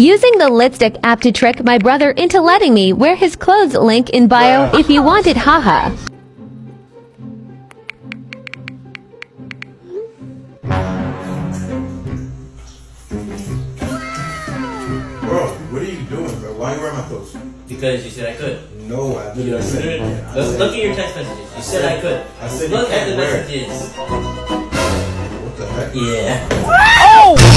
Using the Lipstick app to trick my brother into letting me wear his clothes link in bio if you want it haha. Bro, what are you doing, bro? Why are you wearing my clothes? Because you said I could. No, I literally said I Look, said- look at your text messages. You said I could. I said you look at can't the wear it. messages. What the heck? Yeah. Oh!